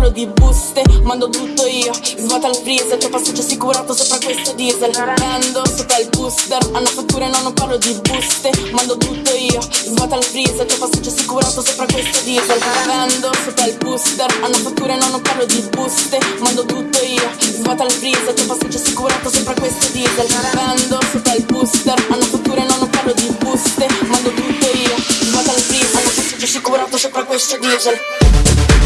parlo di buste. Mando tutto io, svuota il freezer. Tuo passaggio assicurato sopra questo diesel. Vendo sopra il booster. Hanno fatture no non parlo di buste. Mando tutto io, svuota il freezer. Tuo passaggio assicurato sopra questo diesel. Vendo sopra il booster. Hanno fatture no non parlo di buste. Mando tutto io, svuota il freezer. Tuo passaggio assicurato sopra questo diesel. Vendo sopra il booster. Hanno fatture no non parlo di buste passaggio assicurato sopra questo diesel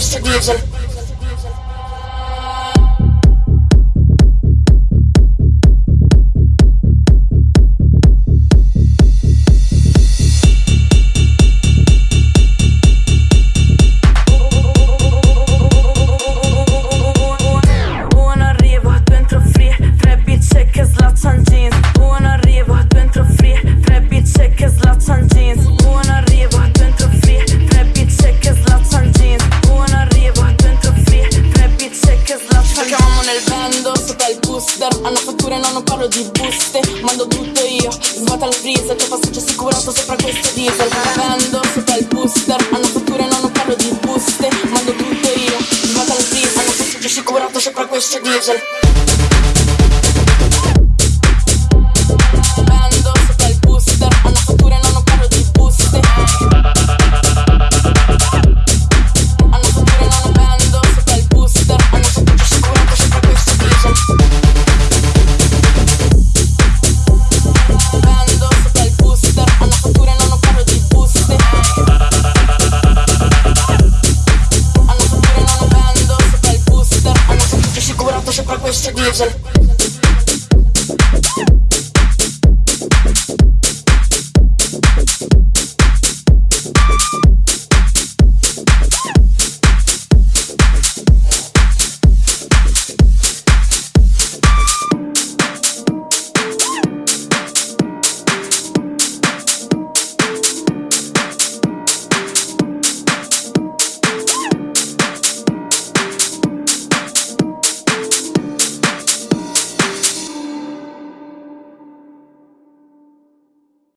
assicurato sopra questo diesel parlo di buste Mando tutto io, svuota il freezer Tuo passaggio assicurato sopra questo diesel. Vendo sopra il booster Hanno fatture no non parlo di buste Mando tutto io, svuota il freezer Hanno passaggio assicurato sopra questo diesel się podnieście bliżej